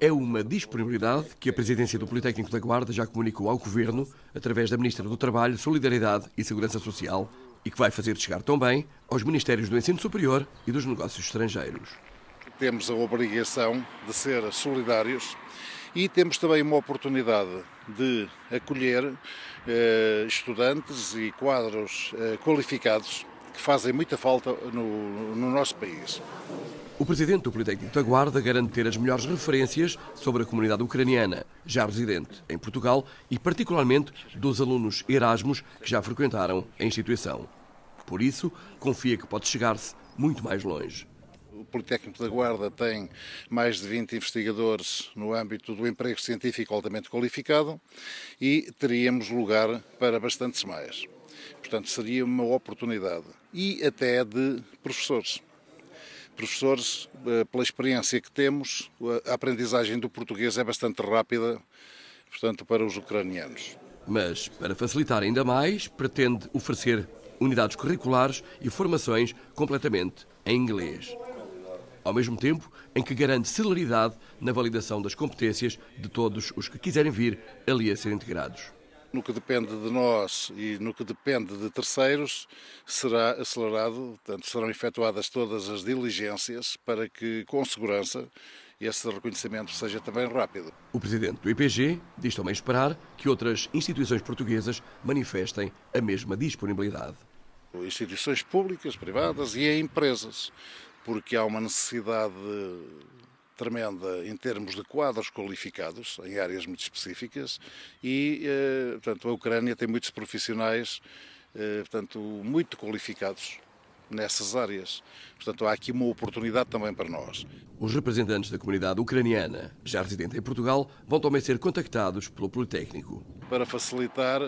É uma disponibilidade que a presidência do Politécnico da Guarda já comunicou ao Governo através da Ministra do Trabalho, Solidariedade e Segurança Social e que vai fazer chegar também aos Ministérios do Ensino Superior e dos Negócios Estrangeiros. Temos a obrigação de ser solidários e temos também uma oportunidade de acolher eh, estudantes e quadros eh, qualificados que fazem muita falta no, no nosso país. O presidente do Politécnico da Guarda garante ter as melhores referências sobre a comunidade ucraniana, já residente em Portugal, e particularmente dos alunos Erasmus que já frequentaram a instituição. Por isso, confia que pode chegar-se muito mais longe. O Politécnico da Guarda tem mais de 20 investigadores no âmbito do emprego científico altamente qualificado e teríamos lugar para bastantes mais. Portanto, seria uma oportunidade. E até de professores professores, eh, pela experiência que temos, a aprendizagem do português é bastante rápida, portanto, para os ucranianos. Mas, para facilitar ainda mais, pretende oferecer unidades curriculares e formações completamente em inglês. Ao mesmo tempo em que garante celeridade na validação das competências de todos os que quiserem vir ali a ser integrados no que depende de nós e no que depende de terceiros, será acelerado, portanto, serão efetuadas todas as diligências para que, com segurança, esse reconhecimento seja também rápido. O presidente do IPG diz também esperar que outras instituições portuguesas manifestem a mesma disponibilidade. Instituições públicas, privadas e empresas, porque há uma necessidade tremenda em termos de quadros qualificados em áreas muito específicas e, eh, portanto, a Ucrânia tem muitos profissionais, eh, portanto, muito qualificados nessas áreas. Portanto, há aqui uma oportunidade também para nós. Os representantes da comunidade ucraniana, já residente em Portugal, vão também ser contactados pelo Politécnico. Para facilitar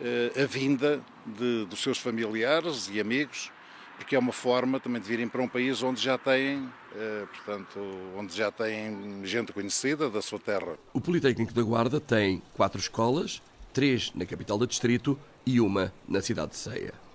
eh, a vinda de, dos seus familiares e amigos porque é uma forma também de virem para um país onde já têm, eh, portanto, onde já têm gente conhecida da sua terra. O Politécnico da Guarda tem quatro escolas, três na capital do distrito e uma na cidade de Ceia.